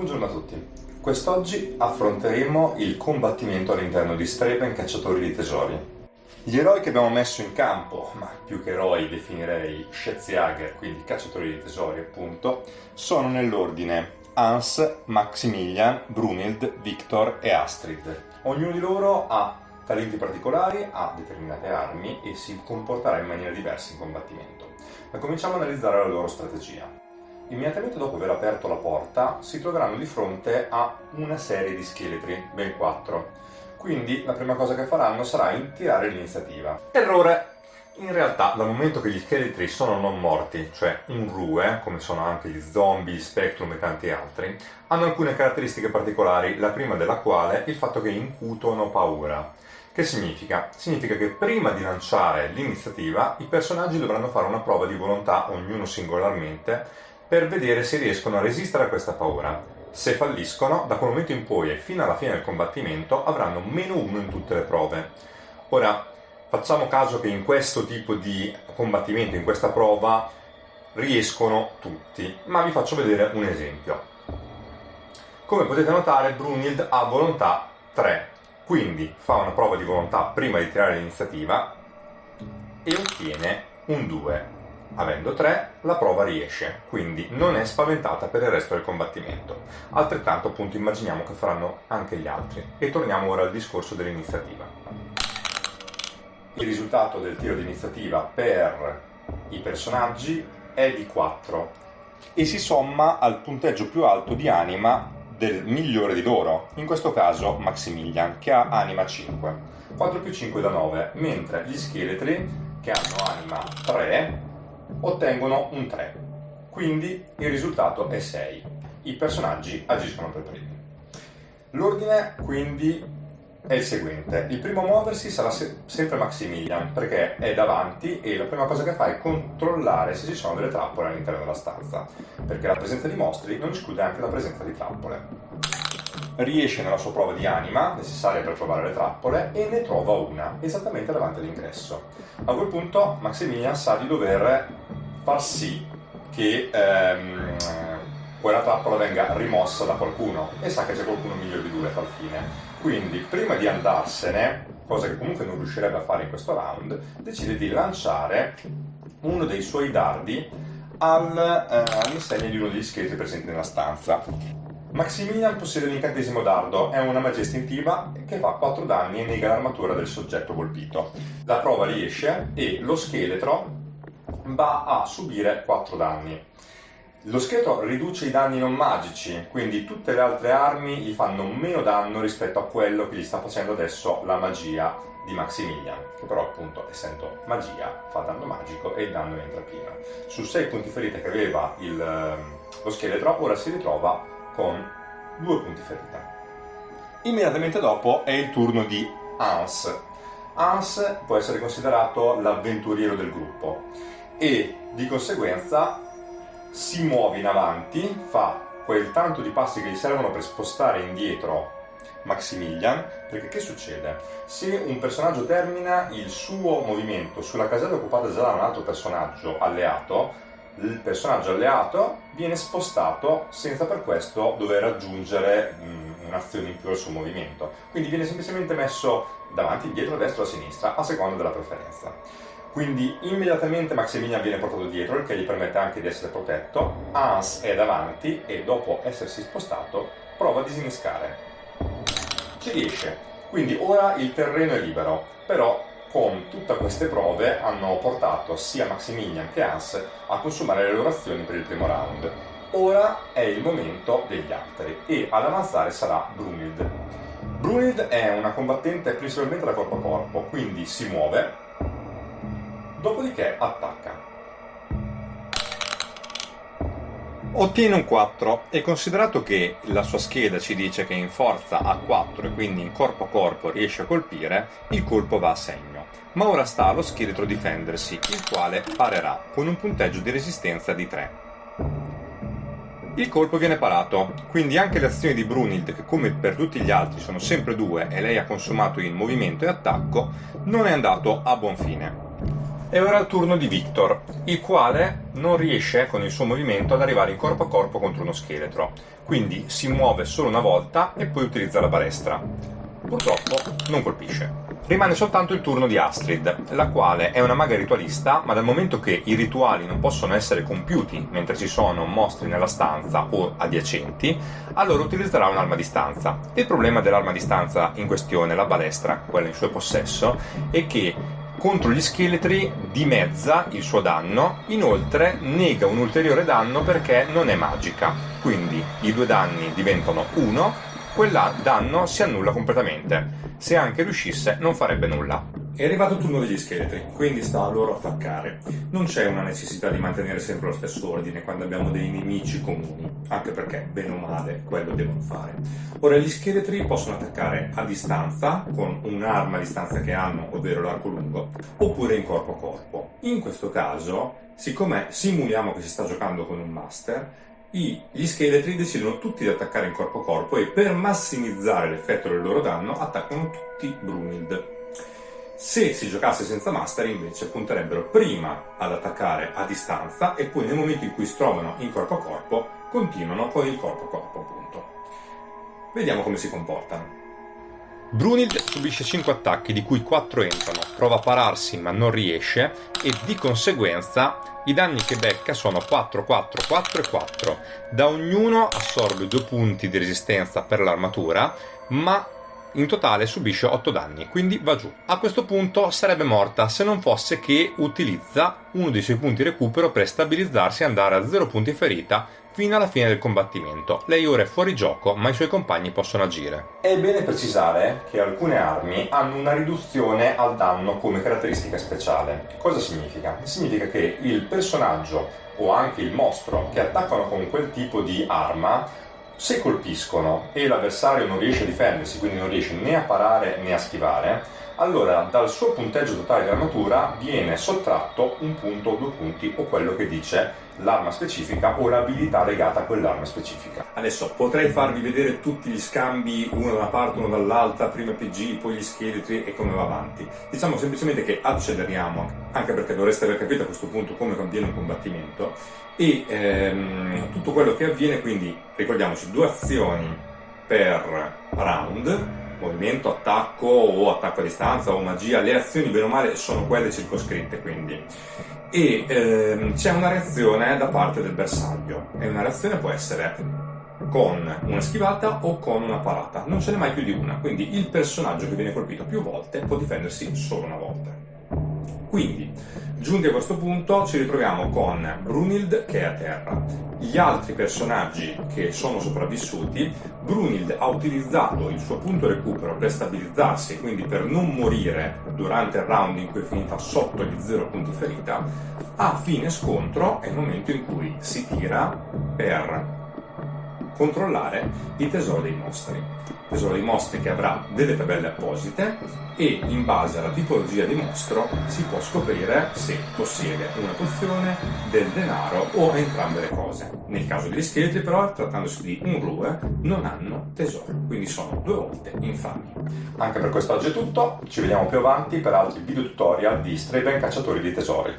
Buongiorno a tutti. Quest'oggi affronteremo il combattimento all'interno di Straven Cacciatori di Tesori. Gli eroi che abbiamo messo in campo, ma più che eroi definirei Schätzjäger, quindi cacciatori di tesori appunto, sono nell'ordine Hans, Maximilian, Brunild, Victor e Astrid. Ognuno di loro ha talenti particolari, ha determinate armi e si comporterà in maniera diversa in combattimento. Ma cominciamo a analizzare la loro strategia. Immediatamente dopo aver aperto la porta si troveranno di fronte a una serie di scheletri, ben quattro. Quindi la prima cosa che faranno sarà tirare l'iniziativa. Errore! In realtà, dal momento che gli scheletri sono non morti, cioè un rue, come sono anche gli zombie, gli spectrum e tanti altri, hanno alcune caratteristiche particolari, la prima della quale è il fatto che incutono paura. Che significa? Significa che prima di lanciare l'iniziativa i personaggi dovranno fare una prova di volontà, ognuno singolarmente, per vedere se riescono a resistere a questa paura. Se falliscono, da quel momento in poi e fino alla fine del combattimento avranno meno uno in tutte le prove. Ora, facciamo caso che in questo tipo di combattimento, in questa prova, riescono tutti, ma vi faccio vedere un esempio. Come potete notare, Brunild ha volontà 3, quindi fa una prova di volontà prima di tirare l'iniziativa e ottiene un 2 Avendo 3, la prova riesce, quindi non è spaventata per il resto del combattimento. Altrettanto appunto immaginiamo che faranno anche gli altri. E torniamo ora al discorso dell'iniziativa. Il risultato del tiro di iniziativa per i personaggi è di 4 e si somma al punteggio più alto di anima del migliore di loro, in questo caso Maximilian, che ha anima 5. 4 più 5 da 9, mentre gli scheletri, che hanno anima 3, ottengono un 3, quindi il risultato è 6. I personaggi agiscono per primi. L'ordine quindi è il seguente. Il primo a muoversi sarà se sempre Maximilian, perché è davanti e la prima cosa che fa è controllare se ci sono delle trappole all'interno della stanza, perché la presenza di mostri non esclude anche la presenza di trappole. Riesce nella sua prova di anima, necessaria per trovare le trappole, e ne trova una, esattamente davanti all'ingresso. A quel punto Maximilian sa di dover far sì che ehm, quella trappola venga rimossa da qualcuno e sa che c'è qualcuno migliore di lui a tal fine. Quindi prima di andarsene, cosa che comunque non riuscirebbe a fare in questo round, decide di lanciare uno dei suoi dardi al, eh, all'insegna di uno degli scheletri presenti nella stanza. Maximilian possiede l'incantesimo dardo, è una magia istintiva che fa 4 danni e nega l'armatura del soggetto colpito. La prova riesce e lo scheletro va a subire 4 danni. Lo scheletro riduce i danni non magici, quindi tutte le altre armi gli fanno meno danno rispetto a quello che gli sta facendo adesso la magia di Maximilian, che però appunto essendo magia fa danno magico e il danno entra prima. Su 6 punti ferita che aveva il, ehm, lo scheletro, ora si ritrova con 2 punti ferita. Immediatamente dopo è il turno di Hans. Hans può essere considerato l'avventuriero del gruppo e di conseguenza si muove in avanti, fa quel tanto di passi che gli servono per spostare indietro Maximilian, perché che succede? Se un personaggio termina il suo movimento sulla casella occupata già da un altro personaggio alleato, il personaggio alleato viene spostato senza per questo dover aggiungere un'azione in più al suo movimento. Quindi viene semplicemente messo davanti, dietro, a destra o a sinistra, a seconda della preferenza. Quindi immediatamente Maximilian viene portato dietro, il che gli permette anche di essere protetto. Hans è davanti e dopo essersi spostato prova a disinnescare. Ci riesce, quindi ora il terreno è libero, però con tutte queste prove hanno portato sia Maximilian che Hans a consumare le loro azioni per il primo round. Ora è il momento degli altri e ad avanzare sarà Brunild. Brunild è una combattente principalmente da corpo a corpo, quindi si muove, dopodiché attacca. Ottiene un 4 e considerato che la sua scheda ci dice che in forza ha 4 e quindi in corpo a corpo riesce a colpire, il colpo va a segno. Ma ora sta allo scheletro difendersi, il quale parerà con un punteggio di resistenza di 3. Il colpo viene parato, quindi anche le azioni di Brunild, che come per tutti gli altri sono sempre due e lei ha consumato in movimento e attacco, non è andato a buon fine. E ora il turno di Victor, il quale non riesce con il suo movimento ad arrivare in corpo a corpo contro uno scheletro, quindi si muove solo una volta e poi utilizza la balestra. Purtroppo non colpisce. Rimane soltanto il turno di Astrid, la quale è una maga ritualista, ma dal momento che i rituali non possono essere compiuti mentre ci sono mostri nella stanza o adiacenti, allora utilizzerà un'arma a distanza. Il problema dell'arma a distanza in questione, la balestra, quella in suo possesso, è che contro gli scheletri dimezza il suo danno, inoltre nega un ulteriore danno perché non è magica, quindi i due danni diventano uno, quel danno si annulla completamente se anche riuscisse non farebbe nulla. È arrivato il turno degli scheletri, quindi sta a loro attaccare. Non c'è una necessità di mantenere sempre lo stesso ordine quando abbiamo dei nemici comuni, anche perché, bene o male, quello devono fare. Ora, gli scheletri possono attaccare a distanza, con un'arma a distanza che hanno, ovvero l'arco lungo, oppure in corpo a corpo. In questo caso, siccome simuliamo che si sta giocando con un master, gli scheletri decidono tutti di attaccare in corpo a corpo e per massimizzare l'effetto del loro danno attaccano tutti Brunild. Se si giocasse senza master invece punterebbero prima ad attaccare a distanza e poi nel momento in cui si trovano in corpo a corpo continuano con il corpo a corpo appunto. Vediamo come si comportano. Brunild subisce 5 attacchi di cui 4 entrano, prova a pararsi ma non riesce e di conseguenza i danni che becca sono 4, 4, 4 e 4. Da ognuno assorbe 2 punti di resistenza per l'armatura, ma in totale subisce 8 danni, quindi va giù. A questo punto sarebbe morta se non fosse che utilizza uno dei suoi punti recupero per stabilizzarsi e andare a 0 punti ferita fino alla fine del combattimento. Lei ora è fuori gioco, ma i suoi compagni possono agire. È bene precisare che alcune armi hanno una riduzione al danno come caratteristica speciale. Cosa significa? Significa che il personaggio o anche il mostro che attaccano con quel tipo di arma se colpiscono e l'avversario non riesce a difendersi, quindi non riesce né a parare né a schivare, allora dal suo punteggio totale di armatura viene sottratto un punto o due punti o quello che dice l'arma specifica o l'abilità legata a quell'arma specifica. Adesso potrei farvi vedere tutti gli scambi uno da una parte, uno dall'altra, prima PG, poi gli scheletri e come va avanti. Diciamo semplicemente che acceleriamo, anche perché dovreste aver capito a questo punto come avviene un combattimento e ehm, tutto quello che avviene, quindi ricordiamoci due azioni per round movimento, attacco o attacco a distanza o magia, le azioni bene o male sono quelle circoscritte quindi. E ehm, c'è una reazione da parte del bersaglio e una reazione può essere con una schivata o con una parata, non ce n'è mai più di una, quindi il personaggio che viene colpito più volte può difendersi solo una volta. Quindi, giunti a questo punto, ci ritroviamo con Brunild che è a terra. Gli altri personaggi che sono sopravvissuti, Brunild ha utilizzato il suo punto recupero per stabilizzarsi e quindi per non morire durante il round in cui è finita sotto gli 0 punti ferita. A fine scontro è il momento in cui si tira per controllare i tesori dei mostri. Tesoro dei mostri che avrà delle tabelle apposite e in base alla tipologia di mostro si può scoprire se possiede una pozione, del denaro o entrambe le cose. Nel caso degli scheletri però, trattandosi di un rue, non hanno tesoro, quindi sono due volte infami. Anche per quest'oggi è tutto, ci vediamo più avanti per altri video tutorial di Straben Cacciatori di Tesori.